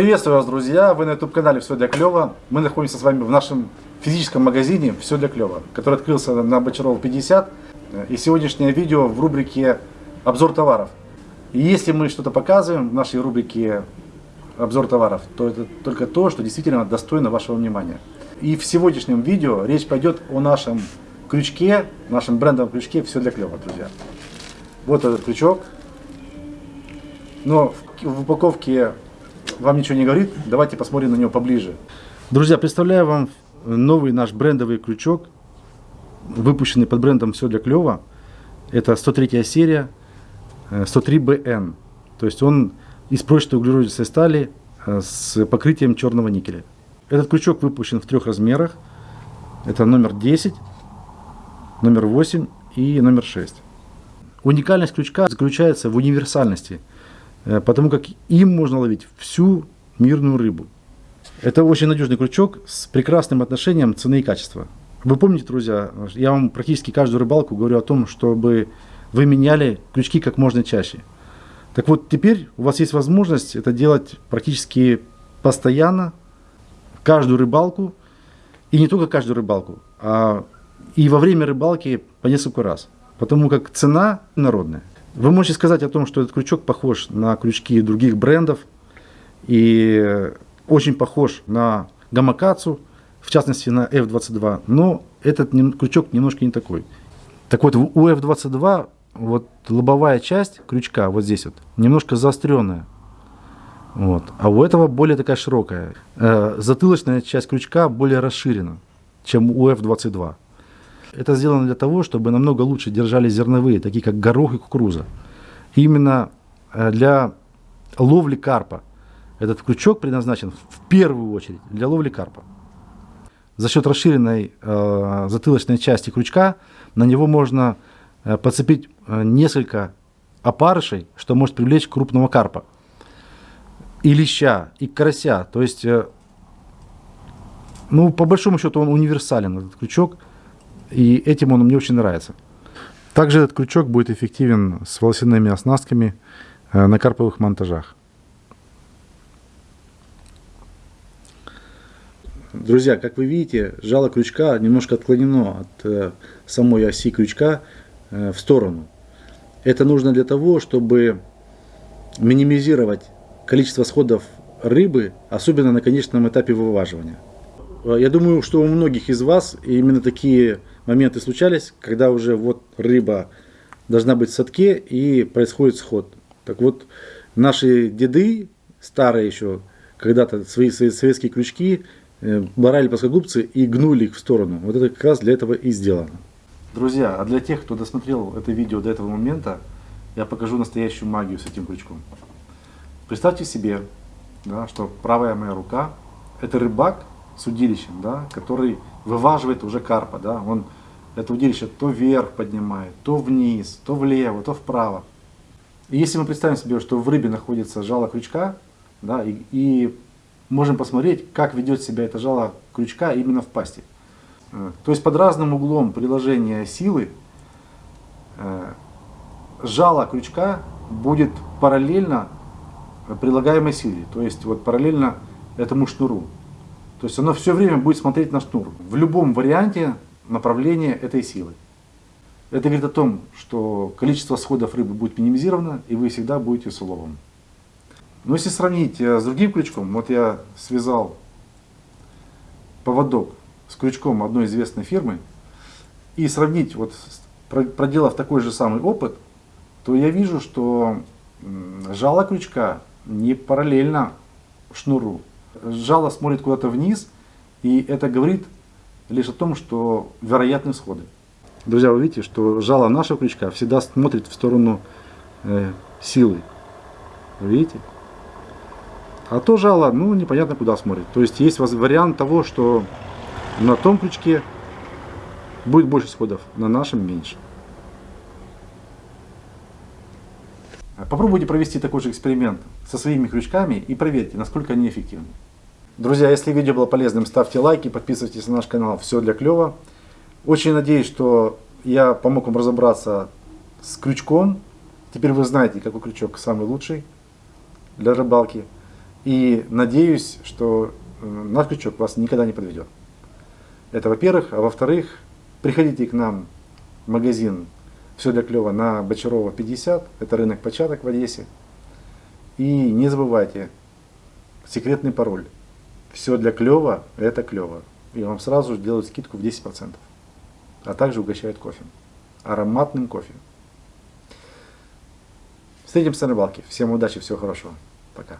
Приветствую вас, друзья! Вы на YouTube канале Все для клёва. Мы находимся с вами в нашем физическом магазине Все для клёва, который открылся на Бочарова 50. И сегодняшнее видео в рубрике Обзор товаров. И если мы что-то показываем в нашей рубрике Обзор товаров, то это только то, что действительно достойно вашего внимания. И в сегодняшнем видео речь пойдет о нашем крючке, нашем брендовом крючке Все для клёва, друзья. Вот этот крючок. Но в упаковке вам ничего не говорит, давайте посмотрим на него поближе. Друзья, представляю вам новый наш брендовый крючок, выпущенный под брендом «Все для клёва». Это 103 серия, 103BN. Э, То есть он из прочной углеродистой стали э, с покрытием черного никеля. Этот крючок выпущен в трех размерах. Это номер 10, номер 8 и номер 6. Уникальность крючка заключается в универсальности – потому как им можно ловить всю мирную рыбу. Это очень надежный крючок с прекрасным отношением цены и качества. Вы помните, друзья, я вам практически каждую рыбалку говорю о том, чтобы вы меняли крючки как можно чаще. Так вот, теперь у вас есть возможность это делать практически постоянно, каждую рыбалку, и не только каждую рыбалку, а и во время рыбалки по несколько раз, потому как цена народная. Вы можете сказать о том, что этот крючок похож на крючки других брендов и очень похож на гамакацу, в частности на F22, но этот крючок немножко не такой. Так вот, у F22 вот лобовая часть крючка, вот здесь вот, немножко заостренная. Вот. А у этого более такая широкая. Э, затылочная часть крючка более расширена, чем у F22. Это сделано для того, чтобы намного лучше держали зерновые, такие как горох и кукуруза. Именно э, для ловли карпа этот крючок предназначен в первую очередь для ловли карпа. За счет расширенной э, затылочной части крючка на него можно э, подцепить э, несколько опарышей, что может привлечь крупного карпа. И леща, и карася. То есть, э, ну, по большому счету он универсален, этот крючок. И этим он мне очень нравится. Также этот крючок будет эффективен с волосяными оснастками э, на карповых монтажах. Друзья, как вы видите, жало крючка немножко отклонено от э, самой оси крючка э, в сторону. Это нужно для того, чтобы минимизировать количество сходов рыбы, особенно на конечном этапе вываживания. Я думаю, что у многих из вас именно такие моменты случались, когда уже вот рыба должна быть в садке и происходит сход. Так вот, наши деды, старые еще, когда-то свои, свои советские крючки э, барали плоскогубцы и гнули их в сторону. Вот это как раз для этого и сделано. Друзья, а для тех, кто досмотрел это видео до этого момента, я покажу настоящую магию с этим крючком. Представьте себе, да, что правая моя рука – это рыбак с удилищем, да, который вываживает уже карпа. Да, он это удилище то вверх поднимает, то вниз, то влево, то вправо. И если мы представим себе, что в рыбе находится жало крючка, да, и, и можем посмотреть, как ведет себя это жало крючка именно в пасти. Э, то есть под разным углом приложения силы э, жало крючка будет параллельно прилагаемой силе, то есть вот параллельно этому шнуру. То есть оно все время будет смотреть на шнур. В любом варианте направление этой силы. Это говорит о том, что количество сходов рыбы будет минимизировано, и вы всегда будете с уловом. Но если сравнить э, с другим крючком, вот я связал поводок с крючком одной известной фирмы, и сравнить, вот проделав такой же самый опыт, то я вижу, что жало крючка не параллельно шнуру. Жало смотрит куда-то вниз, и это говорит лишь о том, что вероятны сходы. Друзья, вы видите, что жало нашего крючка всегда смотрит в сторону э, силы. Видите? А то жало, ну, непонятно куда смотрит. То есть есть вариант того, что на том крючке будет больше сходов, на нашем меньше. Попробуйте провести такой же эксперимент со своими крючками и проверьте, насколько они эффективны. Друзья, если видео было полезным, ставьте лайки, подписывайтесь на наш канал. Все для клёва. Очень надеюсь, что я помог вам разобраться с крючком. Теперь вы знаете, какой крючок самый лучший для рыбалки. И надеюсь, что э, наш крючок вас никогда не подведет. Это во-первых. А во-вторых, приходите к нам в магазин «Все для клёва» на Бочарова 50. Это рынок початок в Одессе. И не забывайте, секретный пароль. Все для клёва – это клёво. И вам сразу же делают скидку в 10%. А также угощают кофе. Ароматным кофе. Встретимся на рыбалке. Всем удачи, всего хорошего. Пока.